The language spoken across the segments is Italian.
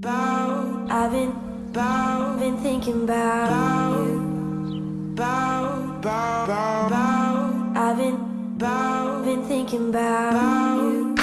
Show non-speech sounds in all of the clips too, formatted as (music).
I've been, been thinking about bow. I've been, been thinking about you.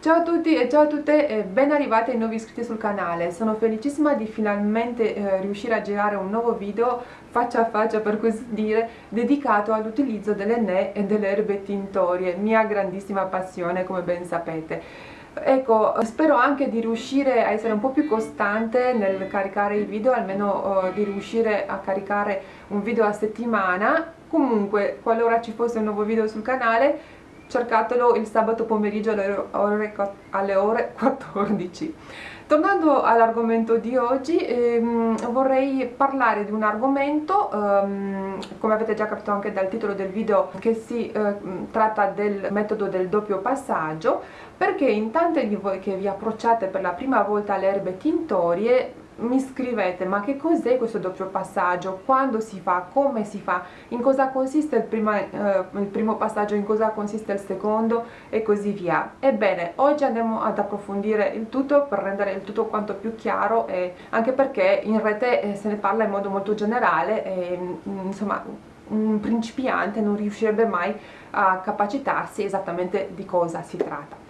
Ciao a tutti e ciao a tutte e ben arrivati ai nuovi iscritti sul canale. Sono felicissima di finalmente eh, riuscire a girare un nuovo video faccia a faccia per così dire dedicato all'utilizzo delle ne e delle erbe tintorie, mia grandissima passione come ben sapete. Ecco, spero anche di riuscire a essere un po' più costante nel caricare i video, almeno uh, di riuscire a caricare un video a settimana. Comunque, qualora ci fosse un nuovo video sul canale, cercatelo il sabato pomeriggio alle ore, alle ore 14. Tornando all'argomento di oggi, ehm, vorrei parlare di un argomento, ehm, come avete già capito anche dal titolo del video, che si eh, tratta del metodo del doppio passaggio, perché in tante di voi che vi approcciate per la prima volta alle erbe tintorie mi scrivete ma che cos'è questo doppio passaggio, quando si fa, come si fa, in cosa consiste il, prima, eh, il, primo passaggio, in cosa consiste il secondo? E così via. Ebbene, oggi andiamo ad approfondire il tutto per rendere il tutto quanto più chiaro e anche perché in rete eh, se ne parla in modo molto generale e mm, insomma un principiante non riuscirebbe mai a capacitarsi esattamente di cosa si tratta.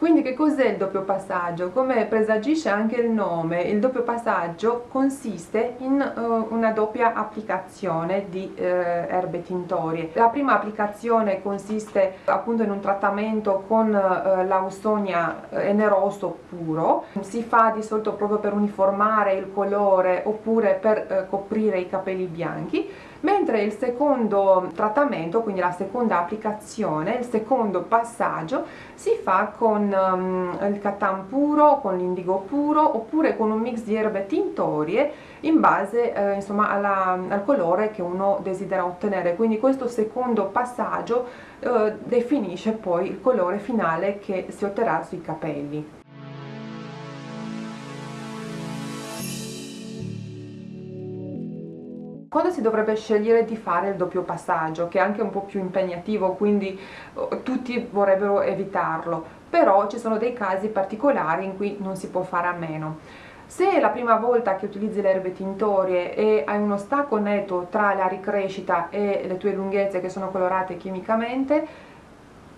Quindi che cos'è il doppio passaggio? Come presagisce anche il nome, il doppio passaggio consiste in uh, una doppia applicazione di uh, erbe tintorie. La prima applicazione consiste appunto in un trattamento con uh, l'ausonia eneroso puro, si fa di solito proprio per uniformare il colore oppure per coprire i capelli bianchi mentre il secondo trattamento, quindi la seconda applicazione, il secondo passaggio si fa con um, il catan puro, con l'indigo puro oppure con un mix di erbe tintorie in base eh, insomma alla, al colore che uno desidera ottenere. Quindi questo secondo passaggio eh, definisce poi il colore finale che si otterrà sui capelli quando si dovrebbe scegliere di fare il doppio passaggio che è anche un po' più impegnativo quindi uh, tutti vorrebbero evitarlo. Però ci sono dei casi particolari in cui non si può fare a meno. Se è la prima volta che utilizzi le erbe tintorie e hai uno stacco netto tra la ricrescita e le tue lunghezze che sono colorate chimicamente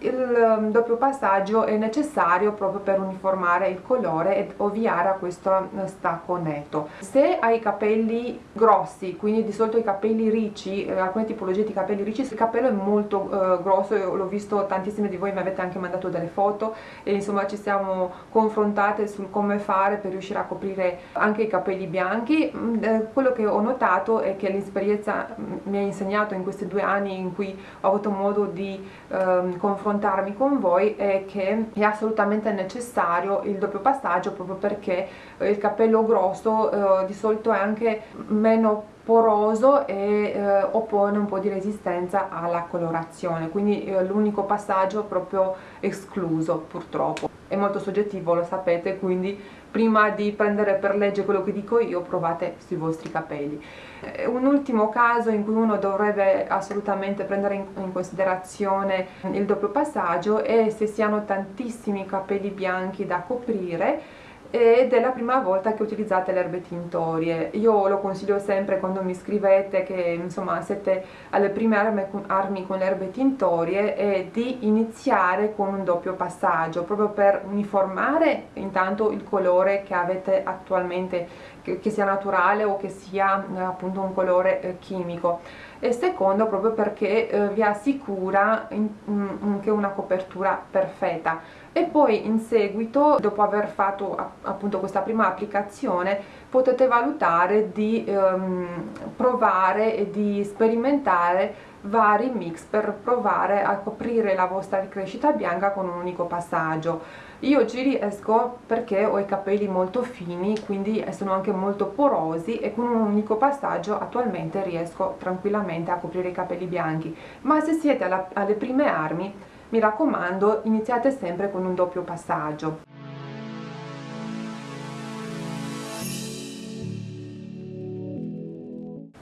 il um, doppio passaggio è necessario proprio per uniformare il colore ed ovviare a questo uh, stacco netto se hai capelli grossi quindi di solito i capelli ricci eh, alcune tipologie di capelli ricci il capello è molto eh, grosso l'ho visto tantissime di voi mi avete anche mandato delle foto e insomma ci siamo confrontate sul come fare per riuscire a coprire anche i capelli bianchi. Mm, eh, quello che ho notato è che l'esperienza mm, mi ha insegnato in questi due anni in cui ho avuto modo di ehm, confrontare confrontarmi con voi è che è assolutamente necessario il doppio passaggio proprio perché eh, il capello grosso eh, di solito è anche meno poroso e eh, oppone un po' di resistenza alla colorazione quindi eh, l'unico passaggio proprio escluso purtroppo è molto soggettivo lo sapete quindi prima di prendere per legge quello che dico io provate sui vostri capelli. Eh, un ultimo caso in cui uno dovrebbe assolutamente prendere in, considerazione il doppio passaggio è se si hanno tantissimi capelli bianchi da coprire ed è la prima volta che utilizzate le erbe tintorie. Io lo consiglio sempre quando mi scrivete che insomma siete alle prime armi, con le erbe tintorie è di iniziare con un doppio passaggio proprio per uniformare intanto il colore che avete attualmente che, che sia naturale o che sia eh, appunto un colore eh, chimico e secondo proprio perché eh, vi assicura in, in, anche una copertura perfetta. E poi in seguito dopo aver fatto appunto questa prima applicazione potete valutare di ehm, provare e di sperimentare vari mix per provare a coprire la vostra ricrescita bianca con un unico passaggio io ci riesco perché ho i capelli molto fini quindi sono anche molto porosi e con un unico passaggio attualmente riesco tranquillamente a coprire i capelli bianchi. Ma se siete alla, alle prime armi mi raccomando iniziate sempre con un doppio passaggio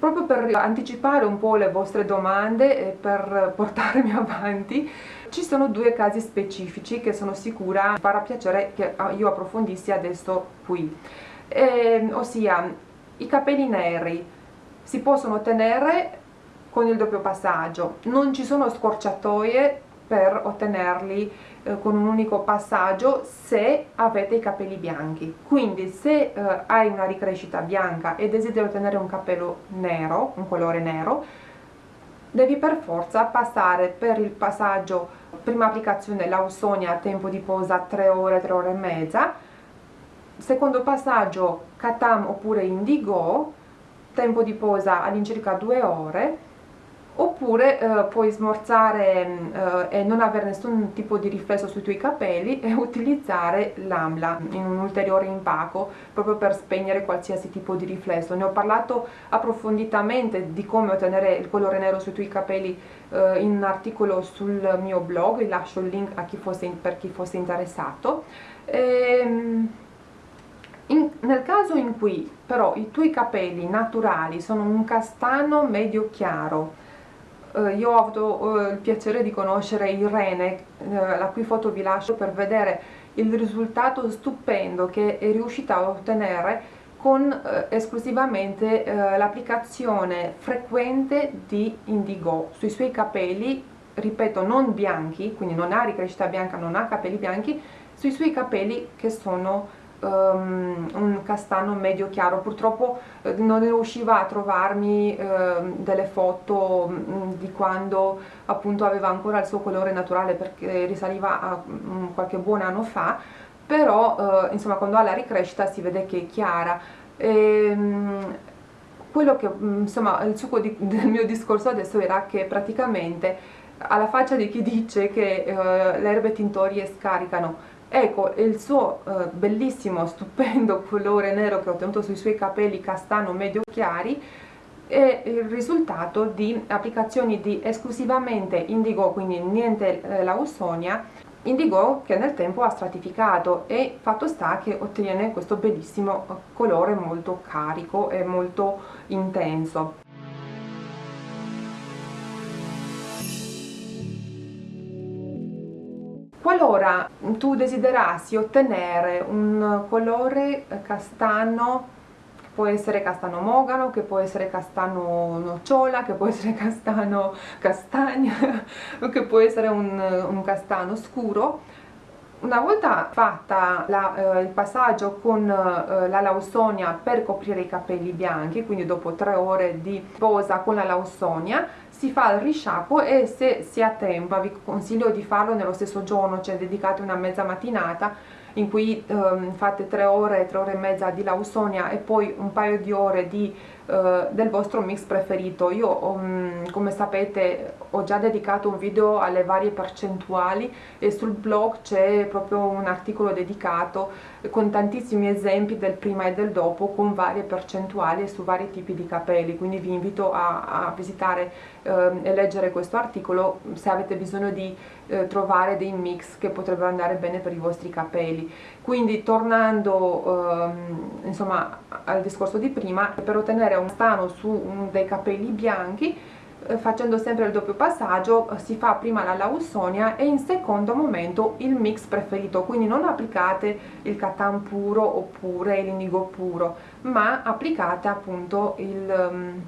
proprio per anticipare un po' le vostre domande e per portarmi (laughs) avanti ci sono due casi specifici che sono sicura farà piacere che io approfondissi adesso qui. Eh, ossia i capelli neri si possono ottenere con il doppio passaggio non ci sono scorciatoie per ottenerli con un unico passaggio se avete i capelli bianchi. Quindi se eh, hai una ricrescita bianca e desideri ottenere un capello nero un colore nero devi per forza passare per il passaggio prima applicazione lausonia tempo di posa 3 ore 3 ore e mezza. Secondo passaggio katam oppure indigo tempo di posa all'incirca 2 ore oppure eh, puoi smorzare eh, e non avere nessun tipo di riflesso sui tuoi capelli e (laughs) utilizzare l'AMLA in un ulteriore impacco proprio per spegnere qualsiasi tipo di riflesso. Ne ho parlato approfonditamente di come ottenere il colore nero sui tuoi capelli eh, in un articolo sul mio blog vi lascio il link chi fosse, per chi fosse interessato. E, ehm, in, nel caso in cui però i tuoi capelli naturali sono un castano medio chiaro io ho avuto eh, il piacere di conoscere Irene, eh, la cui foto vi lascio per vedere il risultato stupendo che è riuscita a ottenere con eh, esclusivamente eh, l'applicazione frequente di Indigo. Sui suoi capelli, ripeto non bianchi, quindi non ha ricrescita bianca, non ha capelli bianchi, sui suoi capelli che sono um, un castano medio chiaro. Purtroppo eh, non riusciva a trovarmi eh, delle foto mh, mm, di quando appunto aveva ancora il suo colore naturale perché risaliva a mh, mm, qualche buon anno fa. Però eh, insomma quando ha la ricrescita si vede che è chiara. E, mh, quello che mm, insomma il succo di, (laughs) del mio discorso adesso era che praticamente alla faccia di chi dice che eh, le erbe tintorie scaricano ecco il suo eh, bellissimo stupendo (laughs) colore nero che ho ottenuto sui suoi capelli castano medio chiari è il risultato di applicazioni di esclusivamente indigo quindi niente eh, lausonia indigo che nel tempo ha stratificato e fatto sta che ottiene questo bellissimo colore molto carico e molto intenso qualora tu desiderassi ottenere un colore castano può essere castano mogano, che può essere castano nocciola, che può essere castano castagna, (laughs) che può essere un, un castano scuro. Una volta fatta la, eh, il passaggio con eh, la lausonia per coprire i capelli bianchi, quindi dopo tre ore di posa con la lausonia, si fa il risciacquo e se si ha tempo vi consiglio di farlo nello stesso giorno cioè dedicate una mezza mattinata in cui um, fate tre ore, tre ore e mezza di lausonia e poi un paio di ore di del vostro mix preferito. Io um, come sapete ho già dedicato un video alle varie percentuali e sul blog c'è proprio un articolo dedicato con tantissimi esempi del prima e del dopo con varie percentuali su vari tipi di capelli. Quindi vi invito a, a visitare eh, e leggere questo articolo se avete bisogno di eh, trovare dei mix che potrebbero andare bene per i vostri capelli. Quindi tornando ehm, insomma al discorso di prima per ottenere un stano su dei capelli bianchi eh, facendo sempre il doppio passaggio si fa prima la lausonia e in secondo momento il mix preferito. Quindi non applicate il catan puro oppure l'indigo puro ma applicate appunto il um,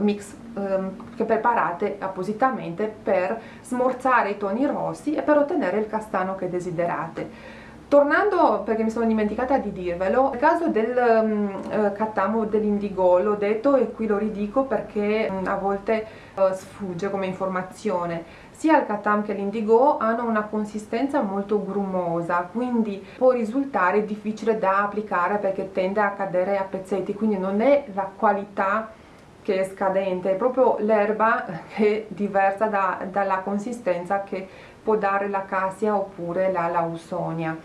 mix um, che preparate appositamente per smorzare i toni rossi e per ottenere il castano che desiderate Tornando, perché mi sono dimenticata di dirvelo, nel caso del um, uh, cattamo dell'indigo l'ho detto e qui lo ridico perché um, a volte uh, sfugge come informazione. Sia il cattam che l'indigo hanno una consistenza molto grumosa, quindi può risultare difficile da applicare perché tende a cadere a pezzetti, quindi non è la qualità che è scadente, è proprio l'erba che è diversa da, dalla consistenza che può dare la oppure la lausonia.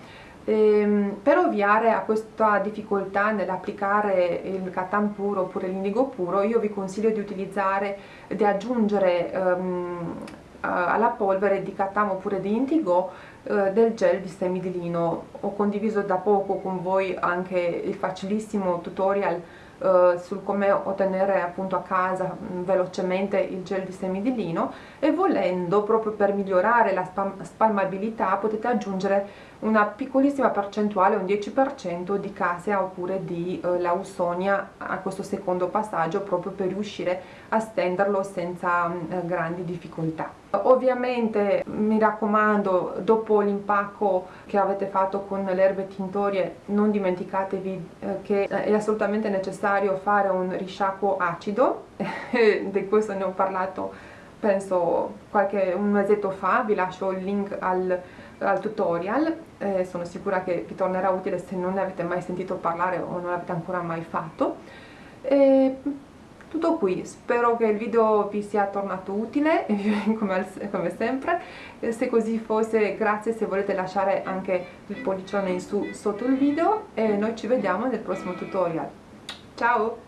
Ehm, per ovviare a questa difficoltà nell'applicare il catan puro oppure l'indigo puro io vi consiglio di utilizzare, di aggiungere ehm, alla polvere di catan oppure di indigo eh, del gel di semi di lino ho condiviso da poco con voi anche il facilissimo tutorial eh, sul come ottenere appunto a casa mh, velocemente il gel di semi di lino e volendo proprio per migliorare la spalmabilità potete aggiungere una piccolissima percentuale, un 10% di casea oppure di eh, lausonia a questo secondo passaggio proprio per riuscire a stenderlo senza eh, grandi difficoltà. Ovviamente mi raccomando dopo l'impacco che avete fatto con le erbe tintorie non dimenticatevi eh, che è assolutamente necessario fare un risciacquo acido, (laughs) di questo ne ho parlato penso qualche un mesetto fa, vi lascio il link al al tutorial eh, sono sicura che vi tornerà utile se non ne avete mai sentito parlare o non l'avete ancora mai fatto. E tutto qui, spero che il video vi sia tornato utile (laughs) come, come sempre. Se così fosse grazie se volete lasciare anche il pollicione in su sotto il video. E noi ci vediamo nel prossimo tutorial. Ciao